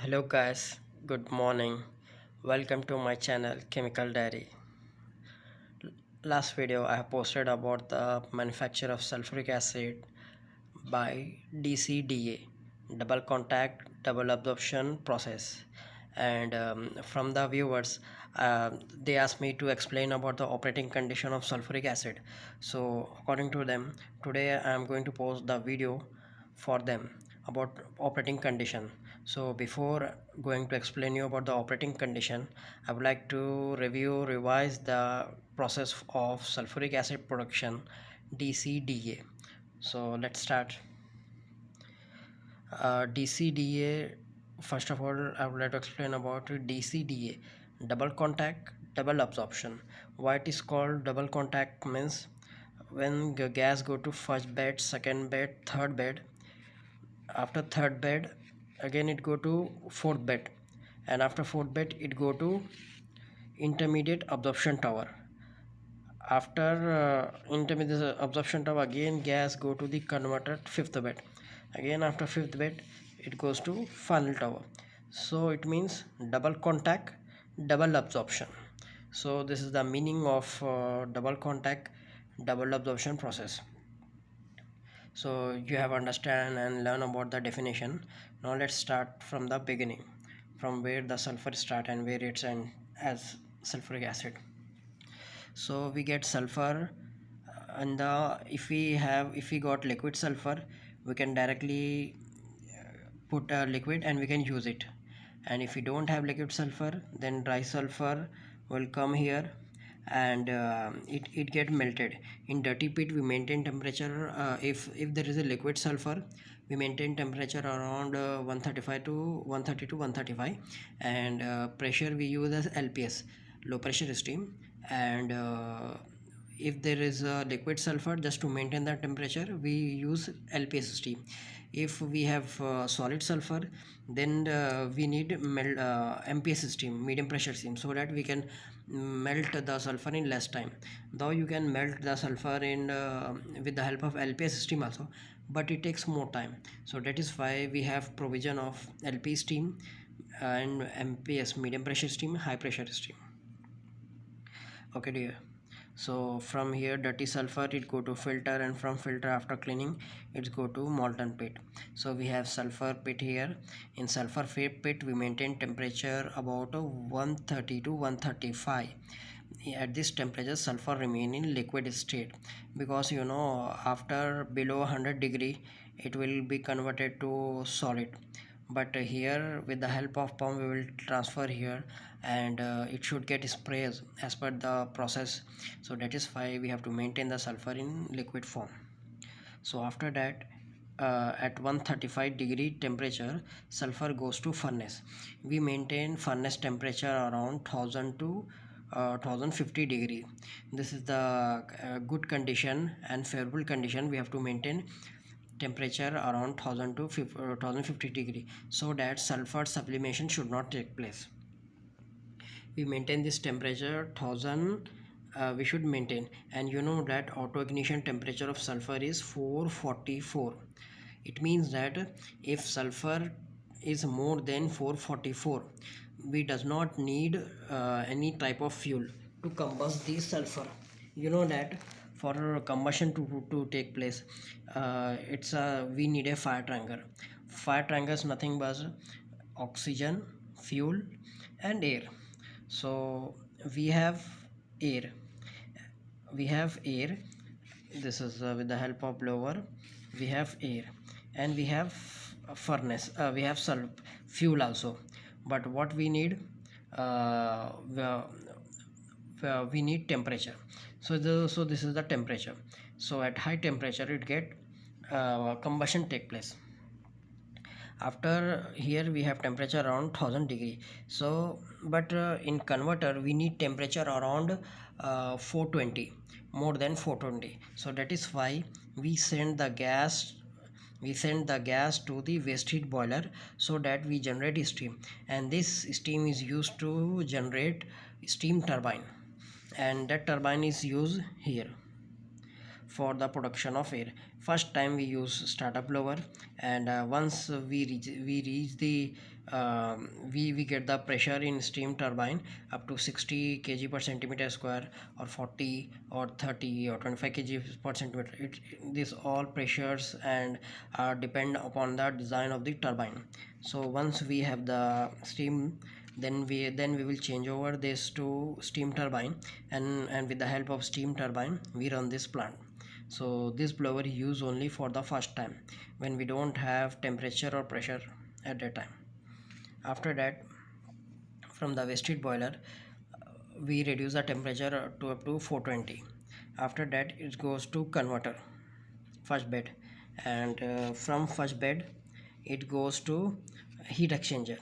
hello guys good morning. Welcome to my channel chemical diary. Last video i have posted about the manufacture of sulfuric acid by dcda double contact double absorption process. And um, from the viewers uh, they asked me to explain about the operating condition of sulfuric acid. So according to them today i am going to post the video for them about operating condition so before going to explain you about the operating condition i would like to review revise the process of sulfuric acid production dcda so let's start. Uh, dcda first of all i would like to explain about dcda double contact double absorption. Why it is called double contact means when gas go to first bed second bed third bed after third bed again it go to fourth bed. And after fourth bed it go to intermediate absorption tower. After uh, intermediate absorption tower again gas go to the converter fifth bed. Again after fifth bed it goes to final tower. So it means double contact double absorption. So this is the meaning of uh, double contact double absorption process so you have understand and learn about the definition. Now let's start from the beginning from where the sulfur start and where it's end as sulfuric acid. So we get sulfur uh, and the if we have if we got liquid sulfur we can directly uh, put a liquid and we can use it. And if we don't have liquid sulfur then dry sulfur will come here and uh, it, it get melted. In dirty pit we maintain temperature uh, if if there is a liquid sulfur we maintain temperature around uh, 135 to 130 to 135 and uh, pressure we use as lps low pressure steam and uh, if there is a liquid sulfur just to maintain the temperature we use lps steam if we have uh, solid sulfur then uh, we need melt, uh, mps steam medium pressure steam so that we can melt the sulfur in less time. Though you can melt the sulfur in uh, with the help of lps steam also but it takes more time. So that is why we have provision of lp steam and mps medium pressure steam high pressure steam. Okay dear so from here dirty sulfur it go to filter and from filter after cleaning it go to molten pit. So we have sulfur pit here. In sulfur pit we maintain temperature about 130 to 135 at this temperature sulfur remain in liquid state because you know after below 100 degree it will be converted to solid but here with the help of pump we will transfer here and uh, it should get sprays as per the process. So that is why we have to maintain the sulfur in liquid form. So after that uh, at 135 degree temperature sulfur goes to furnace. We maintain furnace temperature around 1000 to uh, 1050 degree. This is the uh, good condition and favorable condition we have to maintain temperature around 1000 to 1050 uh, degree so that sulfur sublimation should not take place. We maintain this temperature 1000 uh, we should maintain. And you know that auto ignition temperature of sulfur is 444 it means that if sulfur is more than 444 we does not need uh, any type of fuel to combust the sulfur. You know that for combustion to, to take place uh, it's a we need a fire triangle fire triangle is nothing but oxygen fuel and air. So we have air. We have air. This is uh, with the help of blower we have air. And we have furnace uh, we have fuel also. But what we need uh, we need temperature. So the so this is the temperature. So at high temperature it get uh, combustion take place. After here we have temperature around 1000 degree. So but uh, in converter we need temperature around uh, 420 more than 420 so that is why we send the gas we send the gas to the waste heat boiler so that we generate steam. And this steam is used to generate steam turbine and that turbine is used here for the production of air. First time we use startup blower and uh, once we reach we reach the um, we we get the pressure in steam turbine up to 60 kg per centimeter square or 40 or 30 or 25 kg per centimeter. It, these all pressures and uh, depend upon the design of the turbine. So once we have the steam then we then we will change over this to steam turbine. And and with the help of steam turbine we run this plant. So this blower is used only for the first time when we don't have temperature or pressure at that time. After that from the waste heat boiler we reduce the temperature to up to 420 after that it goes to converter first bed. And uh, from first bed it goes to heat exchanger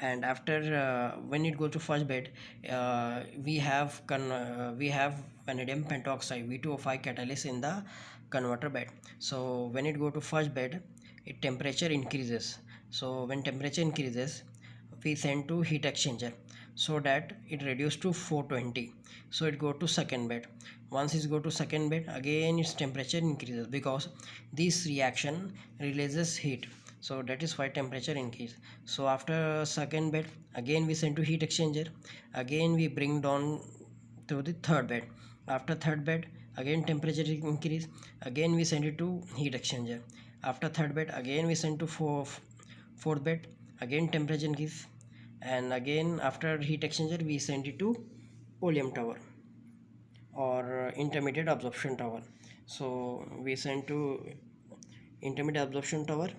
and after uh, when it goes to first bed uh, we have con uh, we have vanadium pentoxide v2o5 catalyst in the converter bed. So when it go to first bed it temperature increases. So when temperature increases we send to heat exchanger so that it reduce to 420 so it go to second bed. Once it go to second bed again its temperature increases because this reaction releases heat so that is why temperature increase. So after second bed again we send to heat exchanger. Again we bring down to the third bed. After third bed again temperature increase. Again we send it to heat exchanger. After third bed again we send to fourth fourth bed. Again temperature increase. And again after heat exchanger we send it to oleum tower or intermediate absorption tower. So we send to intermediate absorption tower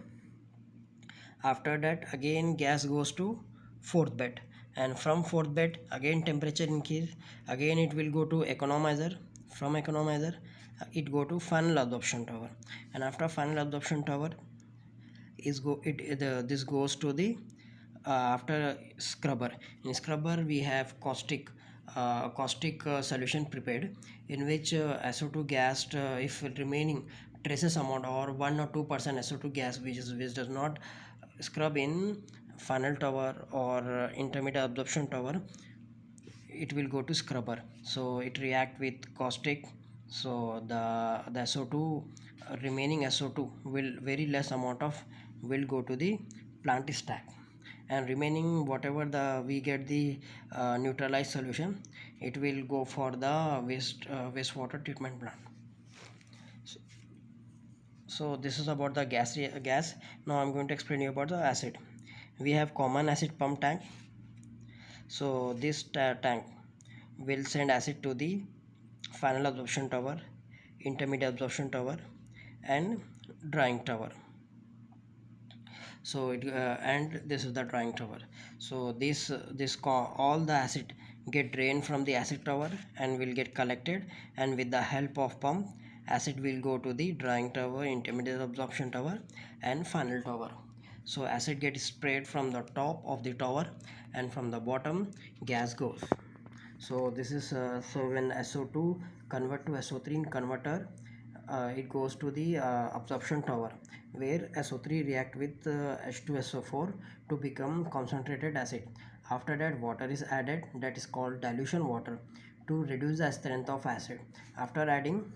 after that again gas goes to fourth bed. And from fourth bed again temperature increase. Again it will go to economizer. From economizer it go to final absorption tower. And after final absorption tower is go it the, this goes to the uh, after scrubber. In scrubber we have caustic uh, caustic uh, solution prepared in which uh, SO2 gas uh, if remaining traces amount or 1 or 2 percent SO2 gas which is which does not scrub in final tower or intermediate absorption tower it will go to scrubber. So it react with caustic. So the the SO2 remaining SO2 will very less amount of will go to the plant stack. And remaining whatever the we get the uh, neutralized solution it will go for the waste uh, wastewater treatment plant so this is about the gas gas. Now i'm going to explain you about the acid. We have common acid pump tank. So this tank will send acid to the final absorption tower intermediate absorption tower and drying tower. So it uh, and this is the drying tower. So this this all the acid get drained from the acid tower and will get collected and with the help of pump acid will go to the drying tower intermediate absorption tower and final tower. So acid gets sprayed from the top of the tower and from the bottom gas goes. So this is uh, so when SO2 convert to SO3 in converter uh, it goes to the uh, absorption tower where SO3 react with uh, H2SO4 to become concentrated acid. After that water is added that is called dilution water to reduce the strength of acid. After adding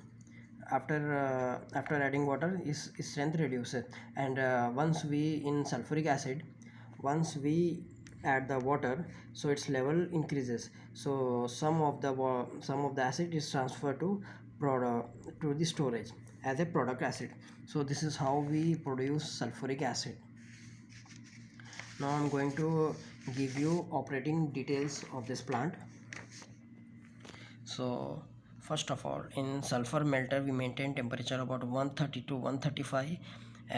after uh, after adding water is, strength reduces. And uh, once we in sulfuric acid once we add the water so its level increases. So some of the some of the acid is transferred to product to the storage as a product acid. So this is how we produce sulfuric acid. Now i'm going to give you operating details of this plant. So first of all in sulfur melter we maintain temperature about 130 to 135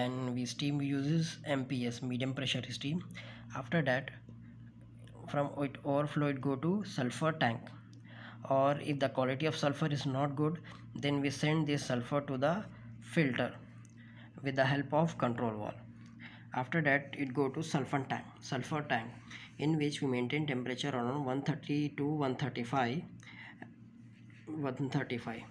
and we steam uses mps medium pressure steam. After that from it overflow it go to sulfur tank. Or if the quality of sulfur is not good then we send this sulfur to the filter with the help of control valve after that it go to sulfur tank sulfur tank in which we maintain temperature around 130 to 135 135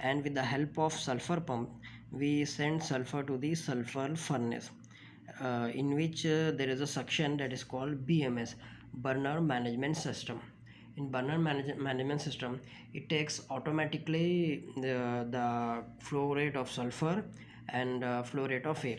and with the help of sulfur pump we send sulfur to the sulfur furnace uh, in which uh, there is a section that is called BMS burner management system. In burner manage management system it takes automatically the, the flow rate of sulfur and uh, flow rate of air.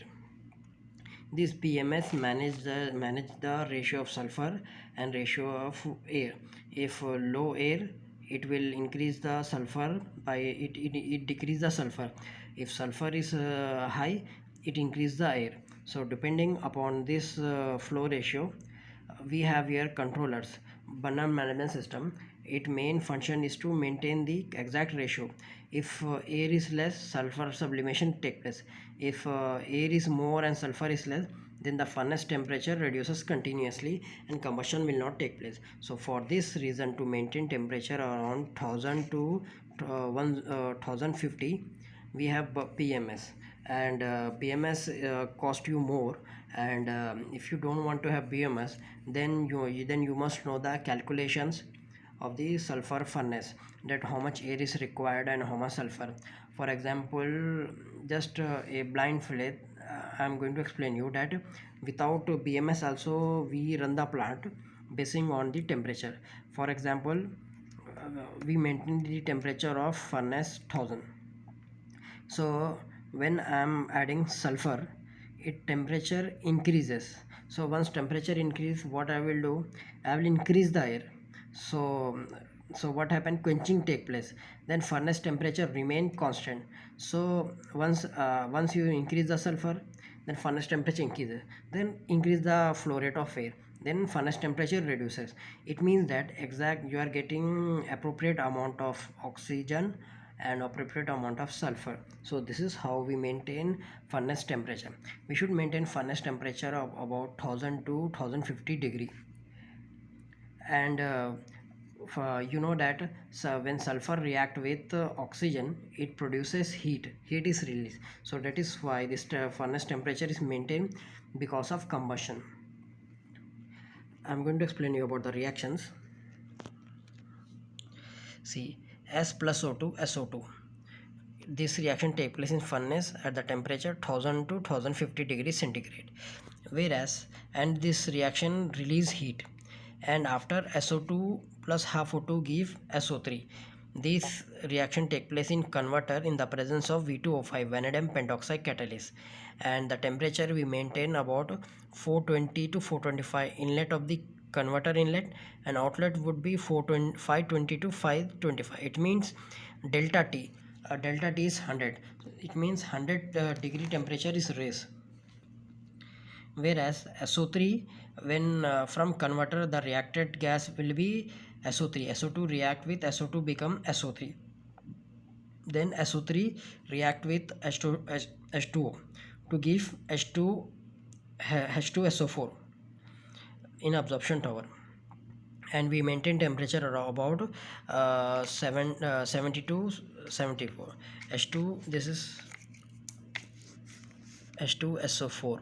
This BMS manage the manage the ratio of sulfur and ratio of air. If uh, low air it will increase the sulfur by it, it, it decrease the sulfur. If sulfur is uh, high it increase the air. So depending upon this uh, flow ratio we have here controllers burner management system. Its main function is to maintain the exact ratio. If uh, air is less sulfur sublimation take place. If uh, air is more and sulfur is less then the furnace temperature reduces continuously and combustion will not take place. So for this reason to maintain temperature around 1000 to uh, 1050 uh, we have bms and uh, bms uh, cost you more. And um, if you don't want to have bms then you then you must know the calculations of the sulfur furnace that how much air is required and how much sulfur. For example just uh, a blind fillet i'm going to explain you that without bms also we run the plant basing on the temperature. For example uh, we maintain the temperature of furnace 1000 so when i'm adding sulfur it temperature increases. So once temperature increase what i will do? I will increase the air. So so what happened? Quenching take place. Then furnace temperature remain constant. So once uh, once you increase the sulfur then furnace temperature increases. Then increase the flow rate of air. Then furnace temperature reduces. It means that exact you are getting appropriate amount of oxygen and appropriate amount of sulfur. So this is how we maintain furnace temperature. We should maintain furnace temperature of about 1000 to 1050 degree. And uh, uh, you know that when sulfur react with uh, oxygen it produces heat. Heat is released. So that is why this furnace temperature is maintained because of combustion. I'm going to explain you about the reactions. See s plus o2 so2 this reaction take place in furnace at the temperature 1000 to 1050 degrees centigrade. Whereas and this reaction release heat and after SO2 plus half O2 give SO3. This reaction take place in converter in the presence of V2O5 vanadium pentoxide catalyst and the temperature we maintain about 420 to 425 inlet of the converter inlet and outlet would be 520 to 525 it means delta t. Uh, delta t is 100 it means 100 uh, degree temperature is raised. Whereas SO3 when uh, from converter the reacted gas will be SO3 SO2 react with SO2 become SO3 then SO3 react with H2, H2O to give H2 H2SO4 in absorption tower. And we maintain temperature about uh, 7 uh, 72 74 H2 this is H2SO4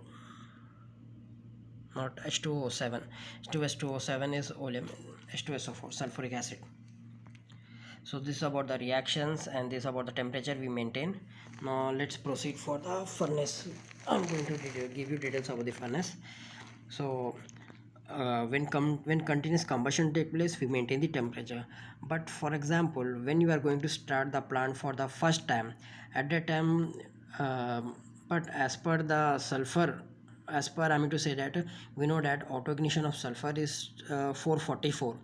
not H2O7 H2S2O7 is oleum H2SO4 sulfuric acid. So this is about the reactions and this is about the temperature we maintain. Now let's proceed for the furnace. I'm going to give you details about the furnace. So uh, when come when continuous combustion take place we maintain the temperature. But for example when you are going to start the plant for the first time at that time uh, but as per the sulfur as per I mean to say that we know that auto ignition of sulfur is uh, 444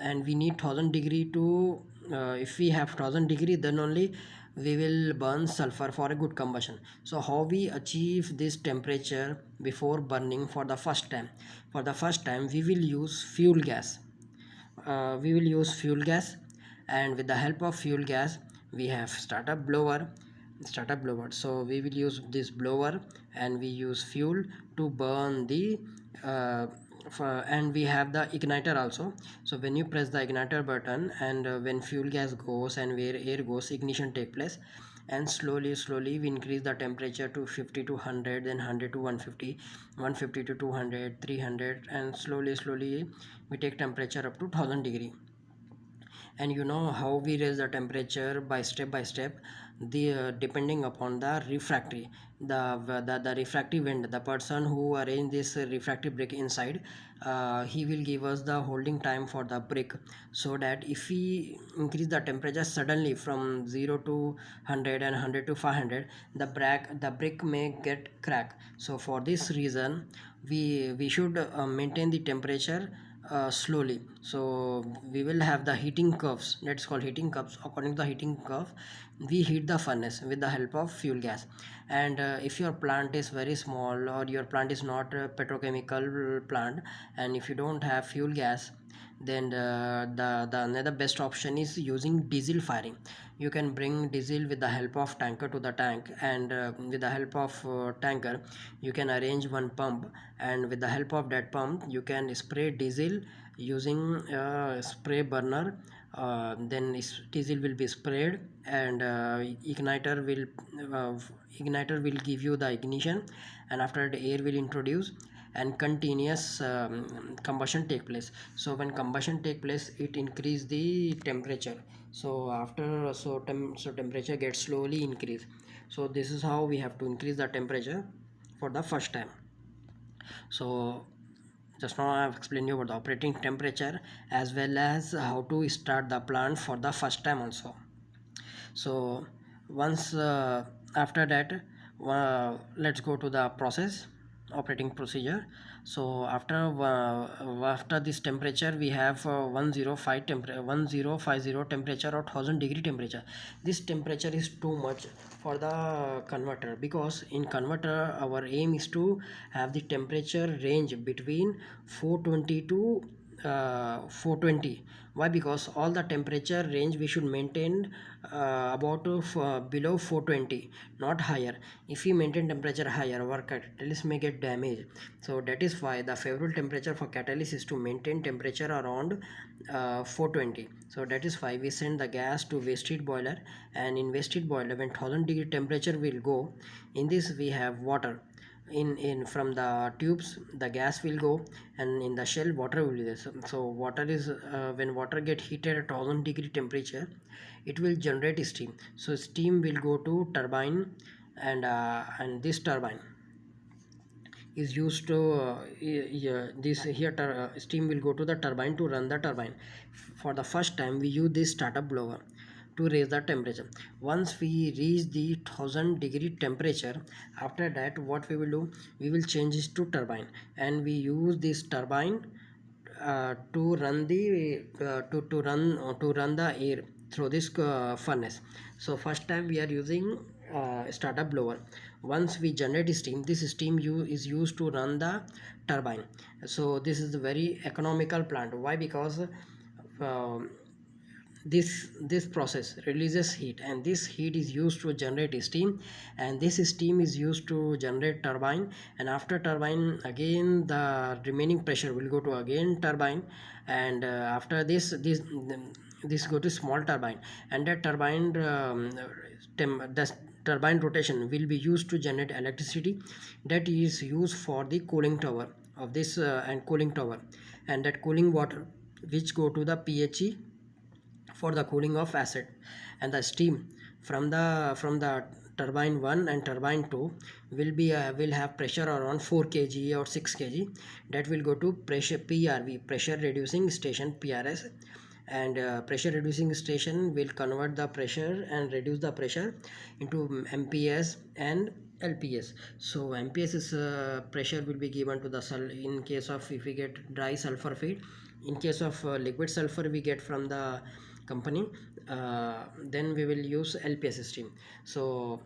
and we need 1000 degree to uh, if we have 1000 degree then only we will burn sulfur for a good combustion. So how we achieve this temperature before burning for the first time? For the first time we will use fuel gas. Uh, we will use fuel gas and with the help of fuel gas we have startup blower startup blower. So we will use this blower and we use fuel to burn the uh, and we have the igniter also. So when you press the igniter button and uh, when fuel gas goes and where air goes ignition take place and slowly slowly we increase the temperature to 50 to 100 then 100 to 150 150 to 200 300 and slowly slowly we take temperature up to 1000 degree. And you know how we raise the temperature by step by step the uh, depending upon the refractory the, the the refractive end the person who arrange this refractive brick inside uh, he will give us the holding time for the brick so that if we increase the temperature suddenly from 0 to 100 and 100 to 500 the brick the brick may get crack so for this reason we we should uh, maintain the temperature uh, slowly. So we will have the heating curves that's called heating curves according to the heating curve we heat the furnace with the help of fuel gas. And uh, if your plant is very small or your plant is not a petrochemical plant and if you don't have fuel gas then the, the, the another best option is using diesel firing. You can bring diesel with the help of tanker to the tank and uh, with the help of uh, tanker you can arrange one pump and with the help of that pump you can spray diesel using a spray burner uh, then diesel will be sprayed and uh, igniter will uh, igniter will give you the ignition and after the air will introduce and continuous um, combustion take place. So when combustion take place it increase the temperature. So after so, tem so temperature gets slowly increase. So this is how we have to increase the temperature for the first time. So just now i have explained you about the operating temperature as well as how to start the plant for the first time also. So once uh, after that uh, let's go to the process operating procedure so after uh, after this temperature we have uh, 105 temperature 1050 temperature or 1000 degree temperature. This temperature is too much for the converter because in converter our aim is to have the temperature range between 420 to uh, 420 why? Because all the temperature range we should maintain uh, about uh, below 420 not higher. If we maintain temperature higher our catalyst may get damaged. So that is why the favorable temperature for catalyst is to maintain temperature around uh, 420 so that is why we send the gas to waste heat boiler and in waste heat boiler when 1000 degree temperature will go in this we have water in in from the tubes the gas will go and in the shell water will be there. So, so water is uh, when water get heated at 1000 degree temperature it will generate steam. So steam will go to turbine and uh, and this turbine is used to uh, yeah, this here uh, steam will go to the turbine to run the turbine. For the first time we use this startup blower to raise the temperature. Once we reach the 1000 degree temperature after that what we will do? We will change this to turbine. And we use this turbine uh, to run the uh, to, to run uh, to run the air through this uh, furnace. So first time we are using uh, startup blower. Once we generate steam this steam is used to run the turbine. So this is a very economical plant. Why? Because uh, this this process releases heat and this heat is used to generate steam and this steam is used to generate turbine and after turbine again the remaining pressure will go to again turbine and uh, after this this this go to small turbine and that turbine um, the turbine rotation will be used to generate electricity that is used for the cooling tower of this uh, and cooling tower and that cooling water which go to the PHE for the cooling of acid and the steam from the from the turbine 1 and turbine 2 will be uh, will have pressure around 4 kg or 6 kg. That will go to pressure PRV pressure reducing station PRS and uh, pressure reducing station will convert the pressure and reduce the pressure into MPS and LPS so MPS is uh, pressure will be given to the in case of if we get dry sulfur feed in case of uh, liquid sulfur we get from the company uh, then we will use LPS steam. So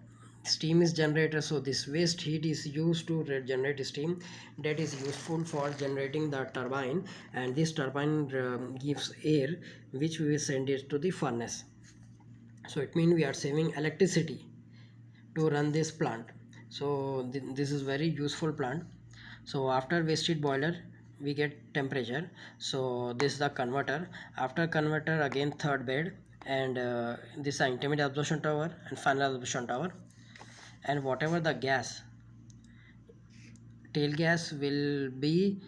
steam is generator so this waste heat is used to generate steam. That is useful for generating the turbine and this turbine um, gives air which we will send it to the furnace. So it means we are saving electricity to run this plant. So th this is very useful plant. So after waste heat boiler we get temperature. So this is the converter. After converter again third bed and uh, this is intermediate absorption tower and final absorption tower. And whatever the gas tail gas will be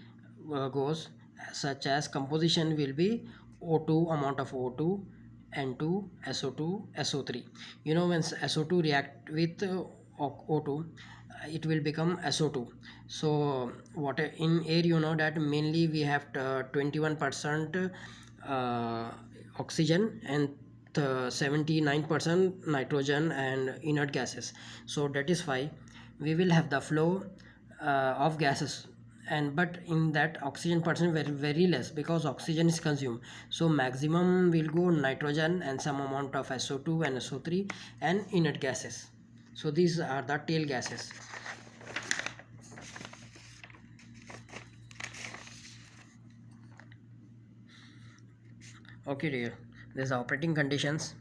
uh, goes such as composition will be O2 amount of O2 N2 SO2 SO3 you know when SO2 react with uh, O2 it will become SO2 so what in air you know that mainly we have 21% uh, oxygen and 79% nitrogen and inert gases. So that is why we will have the flow uh, of gases. And but in that oxygen percent very very less because oxygen is consumed. So maximum will go nitrogen and some amount of SO2 and SO3 and inert gases so these are the tail gases. Okay dear. This operating conditions.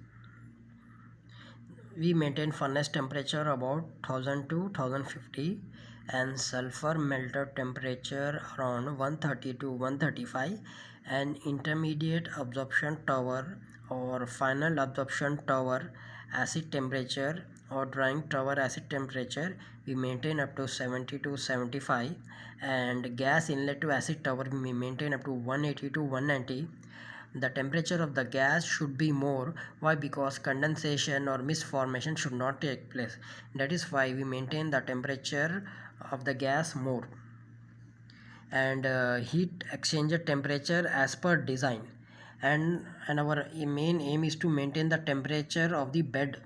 We maintain furnace temperature about 1000 to 1050 and sulfur melter temperature around 130 to 135 and intermediate absorption tower or final absorption tower acid temperature or drying tower acid temperature we maintain up to 70 to 75 and gas inlet to acid tower we maintain up to 180 to 190 the temperature of the gas should be more. Why? Because condensation or mist formation should not take place. That is why we maintain the temperature of the gas more. And uh, heat exchanger temperature as per design. And and our main aim is to maintain the temperature of the bed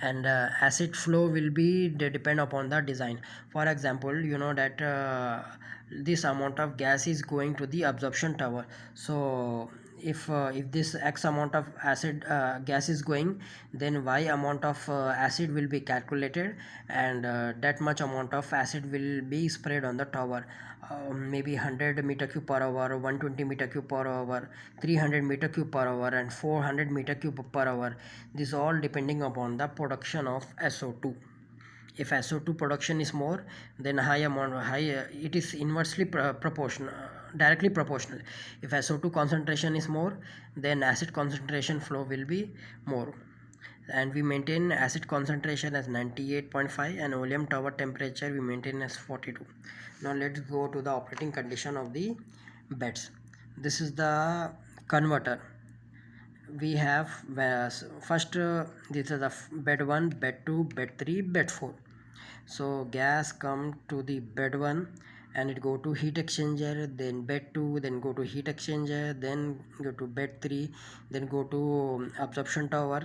and uh, acid flow will be depend upon the design. For example you know that uh, this amount of gas is going to the absorption tower. So if uh, if this x amount of acid uh, gas is going then y amount of uh, acid will be calculated and uh, that much amount of acid will be spread on the tower. Uh, maybe 100 meter cube per hour 120 meter cube per hour 300 meter cube per hour and 400 meter cube per hour. This all depending upon the production of SO2 if SO2 production is more then high amount high uh, it is inversely proportional directly proportional. If SO2 concentration is more then acid concentration flow will be more. And we maintain acid concentration as 98.5 and oleum tower temperature we maintain as 42 now let's go to the operating condition of the beds. This is the converter. We have uh, first uh, this is the bed 1 bed 2 bed 3 bed 4 so gas come to the bed 1 and it go to heat exchanger then bed 2 then go to heat exchanger then go to bed 3 then go to um, absorption tower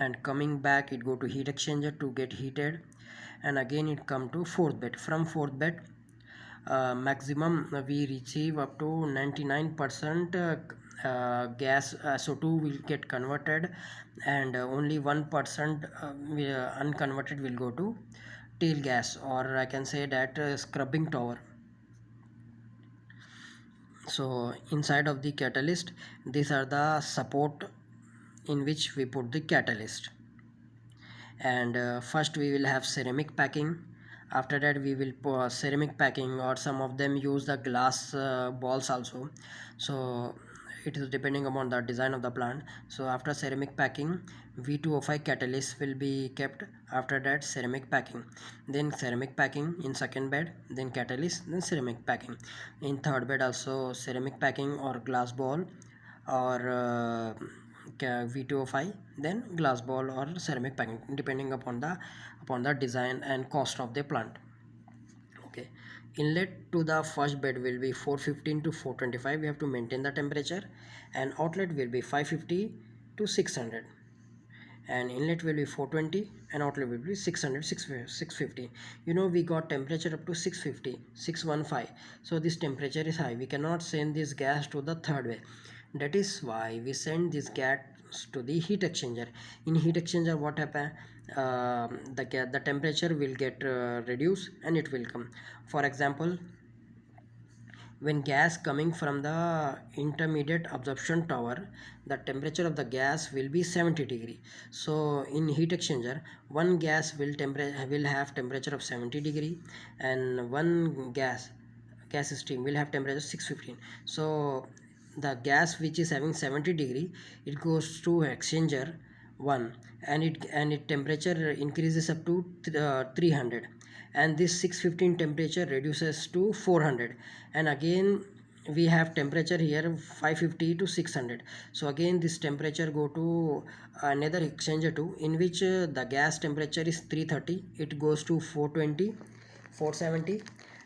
and coming back it go to heat exchanger to get heated and again it come to fourth bed. From fourth bed uh, maximum we receive up to 99 percent uh, uh, gas uh, SO2 will get converted and uh, only 1 percent uh, unconverted will go to tail gas or I can say that scrubbing tower so inside of the catalyst these are the support in which we put the catalyst. And uh, first we will have ceramic packing. After that we will put ceramic packing or some of them use the glass uh, balls also. So it is depending upon the design of the plant. So after ceramic packing v2o5 catalyst will be kept after that ceramic packing. Then ceramic packing in second bed then catalyst then ceramic packing. In third bed also ceramic packing or glass ball or uh, v2o5 then glass ball or ceramic packing depending upon the upon the design and cost of the plant. Okay. Inlet to the first bed will be 415 to 425 we have to maintain the temperature. And outlet will be 550 to 600 and inlet will be 420 and outlet will be 600 650 you know we got temperature up to 650 615 so this temperature is high. We cannot send this gas to the third way. That is why we send this gas to the heat exchanger. In heat exchanger what happen? Uh, the the temperature will get uh, reduced and it will come. For example when gas coming from the intermediate absorption tower the temperature of the gas will be 70 degree. So in heat exchanger one gas will temperature will have temperature of 70 degree and one gas gas stream will have temperature 615 so the gas which is having 70 degree it goes to exchanger 1 and it and it temperature increases up to uh, 300 and this 615 temperature reduces to 400 and again we have temperature here 550 to 600 so again this temperature go to another exchanger too in which uh, the gas temperature is 330 it goes to 420 470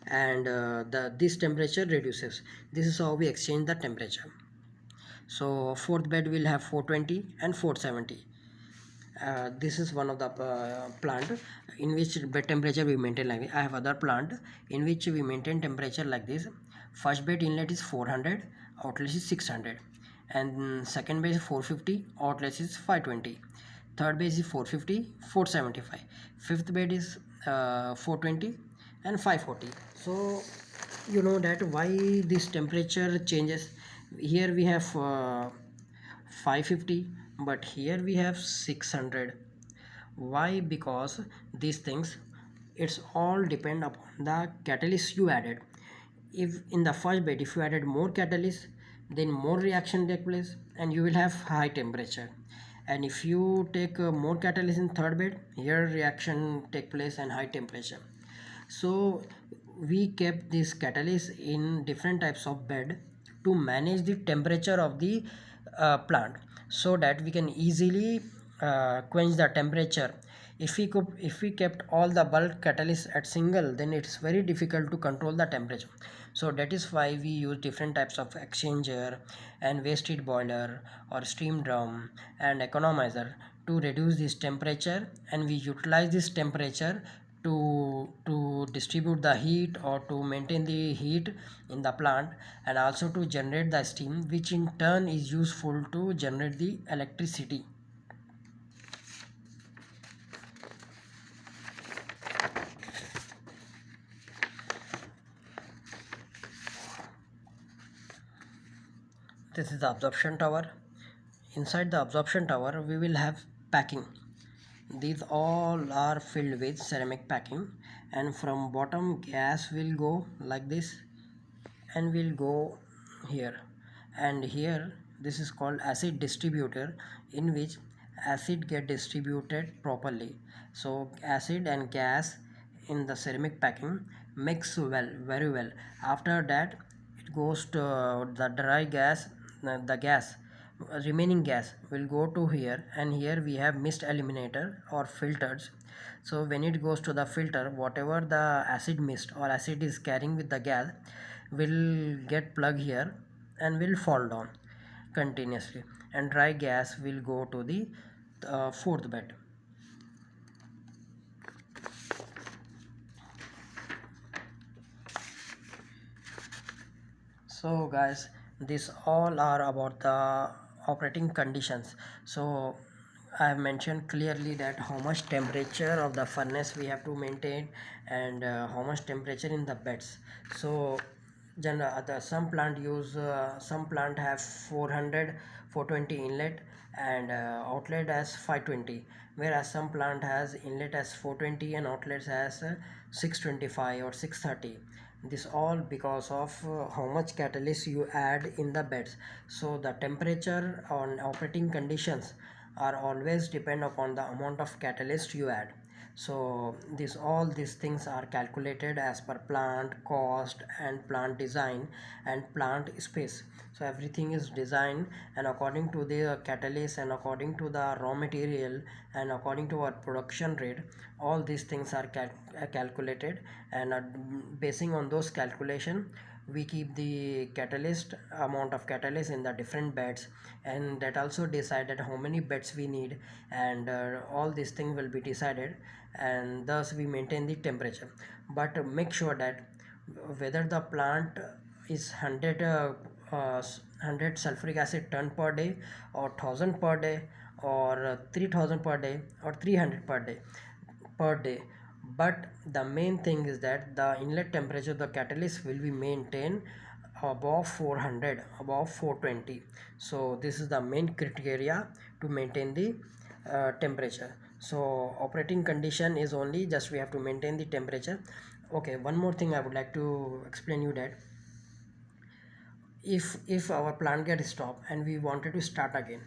and uh, the this temperature reduces. This is how we exchange the temperature. So fourth bed will have 420 and 470 uh, this is one of the uh, plant in which bed temperature we maintain like this. I have other plant in which we maintain temperature like this. First bed inlet is 400 outlet is 600 and second bed is 450 outlet is 520 third bed is 450 475 fifth bed is uh, 420 and 540 so you know that why this temperature changes? Here we have uh, 550 but here we have 600 why? Because these things it's all depend upon the catalyst you added. If in the first bed if you added more catalyst then more reaction take place and you will have high temperature. And if you take uh, more catalyst in third bed here reaction take place and high temperature. So we kept this catalyst in different types of bed to manage the temperature of the uh, plant so that we can easily uh, quench the temperature. If we could if we kept all the bulk catalyst at single then it's very difficult to control the temperature. So that is why we use different types of exchanger and waste heat boiler or steam drum and economizer to reduce this temperature and we utilize this temperature to to distribute the heat or to maintain the heat in the plant and also to generate the steam which in turn is useful to generate the electricity. This is the absorption tower. Inside the absorption tower we will have packing these all are filled with ceramic packing and from bottom gas will go like this and will go here. And here this is called acid distributor in which acid get distributed properly. So acid and gas in the ceramic packing mix well very well. After that it goes to the dry gas the gas remaining gas will go to here and here we have mist eliminator or filters. So when it goes to the filter whatever the acid mist or acid is carrying with the gas will get plug here and will fall down continuously and dry gas will go to the uh, fourth bed. So guys this all are about the operating conditions. So I have mentioned clearly that how much temperature of the furnace we have to maintain and uh, how much temperature in the beds. So general the some plant use uh, some plant have 400 420 inlet and uh, outlet as 520 whereas some plant has inlet as 420 and outlets as uh, 625 or 630 this all because of uh, how much catalyst you add in the beds. So the temperature on operating conditions are always depend upon the amount of catalyst you add so this all these things are calculated as per plant cost and plant design and plant space. So everything is designed and according to the catalyst and according to the raw material and according to our production rate all these things are cal calculated and uh, basing on those calculation we keep the catalyst amount of catalyst in the different beds and that also decided how many beds we need and uh, all these things will be decided and thus we maintain the temperature. But make sure that whether the plant is 100 uh, uh, 100 sulfuric acid ton per day or 1000 per day or 3000 per day or 300 per day per day but the main thing is that the inlet temperature of the catalyst will be maintained above 400 above 420 so this is the main criteria to maintain the uh, temperature. So operating condition is only just we have to maintain the temperature. Okay one more thing i would like to explain you that if if our plant get stopped and we wanted to start again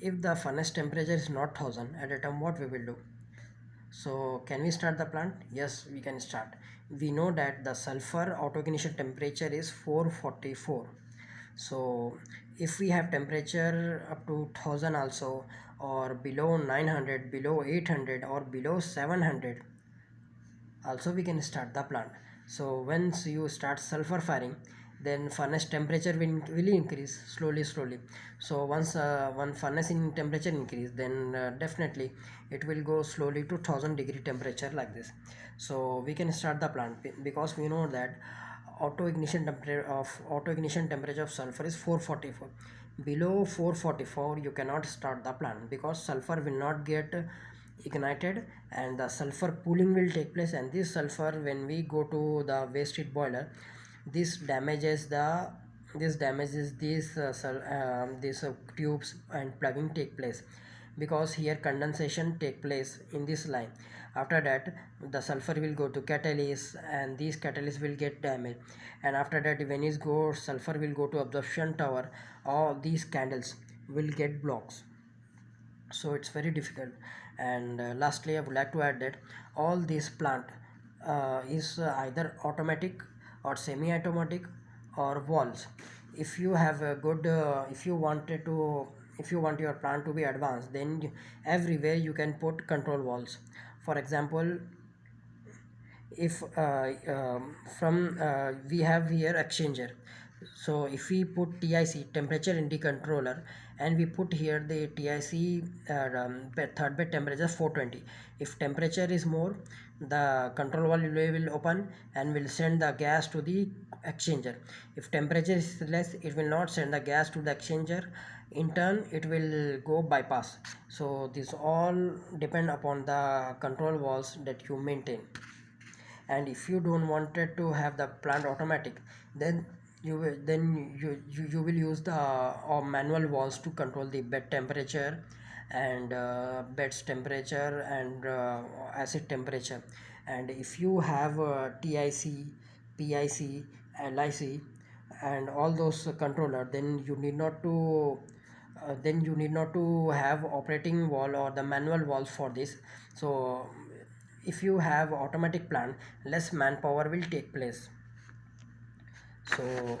if the furnace temperature is not 1000 at a time what we will do so can we start the plant? Yes we can start. We know that the sulfur autoignition temperature is 444 so if we have temperature up to 1000 also or below 900 below 800 or below 700 also we can start the plant. So once you start sulfur firing then furnace temperature will, will increase slowly slowly. So once uh, one furnace in temperature increase then uh, definitely it will go slowly to 1000 degree temperature like this. So we can start the plant because we know that auto ignition temperature of auto ignition temperature of sulfur is 444 below 444 you cannot start the plant because sulfur will not get ignited and the sulfur pooling will take place and this sulfur when we go to the waste heat boiler this damages the this damages these uh, uh, these uh, tubes and plugging take place because here condensation take place in this line. After that the sulfur will go to catalyst and these catalysts will get damaged. And after that when it go sulfur will go to absorption tower all these candles will get blocks. So it's very difficult. And uh, lastly i would like to add that all this plant uh, is uh, either automatic or semi-automatic or walls. If you have a good uh, if you wanted to if you want your plant to be advanced then you, everywhere you can put control valves. For example if uh, um, from uh, we have here exchanger. So if we put TIC temperature in the controller and we put here the TIC uh, um, third bed temperature 420 if temperature is more the control valve will open and will send the gas to the exchanger. If temperature is less it will not send the gas to the exchanger. In turn it will go bypass. So this all depend upon the control valves that you maintain. And if you don't wanted to have the plant automatic then you will then you, you, you will use the uh, manual valves to control the bed temperature and uh, bed's temperature and uh, acid temperature. And if you have uh, TIC, PIC, LIC and all those controller then you need not to uh, then you need not to have operating wall or the manual valve for this. So if you have automatic plant less manpower will take place so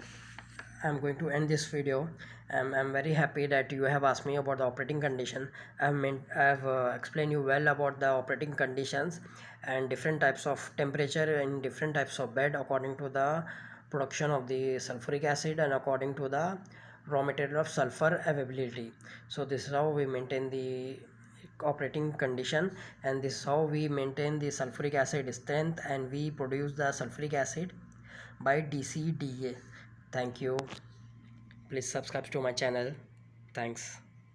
i'm going to end this video. I'm, I'm very happy that you have asked me about the operating condition. I've meant i've uh, explained you well about the operating conditions and different types of temperature in different types of bed according to the production of the sulfuric acid and according to the raw material of sulfur availability. So this is how we maintain the operating condition and this is how we maintain the sulfuric acid strength and we produce the sulfuric acid by DCDA. Thank you. Please subscribe to my channel. Thanks.